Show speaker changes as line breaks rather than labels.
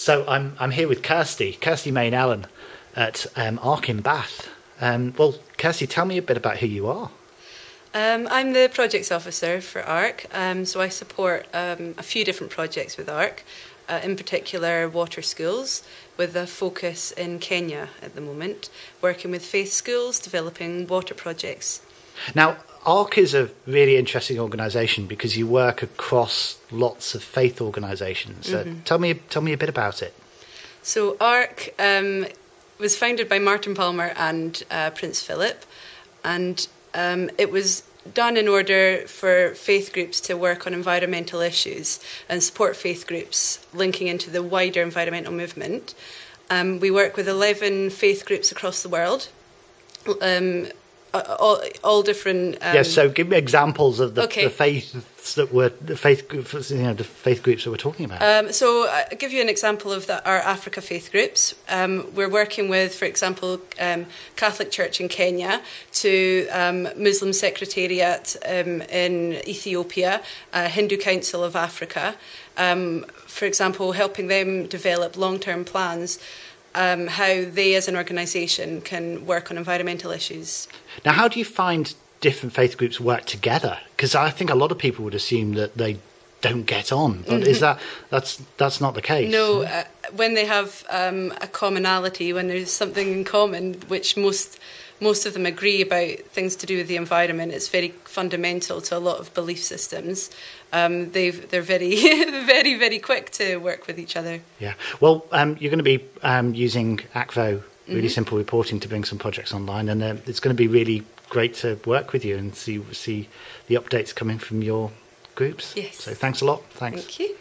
So I'm I'm here with Kirsty, Kirsty Main Allen at um, Arc in Bath. Um, well, Kirsty, tell me a bit about who you are.
Um, I'm the projects officer for ARC, um, so I support um, a few different projects with ARC, uh, in particular water schools, with a focus in Kenya at the moment, working with faith schools, developing water projects.
Now, ARC is a really interesting organisation because you work across lots of faith organisations. So
Mhm.
tell me tell me a bit about it.
So ARC um, was founded by Martin Palmer and uh, Prince Philip, and um, it was done in order for faith groups to work on environmental issues and support faith groups linking into the wider environmental movement. Um, we work with 11 faith groups across the world. Um, all, all different. Um,
yes. So give me examples of the,
okay.
the faiths that were the faith groups, you know, the faith groups that we're talking about.
Um, so uh, I'll give you an example of the, our Africa faith groups. Um, we're working with, for example, um, Catholic Church in Kenya to um, Muslim Secretariat um, in Ethiopia, uh, Hindu Council of Africa. Um, for example, helping them develop long-term plans um, how they as an organisation can work on environmental issues.
Now, how do you find different faith groups work together? Because I think a lot of people would assume that they don't get on, but is that that's that's not the case?
No, uh, when they have um, a commonality, when there's something in common, which most most of them agree about things to do with the environment, it's very fundamental to a lot of belief systems. Um, they've, they're very, very, very quick to work with each other.
Yeah. Well, um, you're going to be um, using Akvo, really
Mhm.
simple reporting, to bring some projects online, and uh, it's going to be really great to work with you and see see the updates coming from your groups.
Yes.
So thanks a lot. Thanks.
Thank you.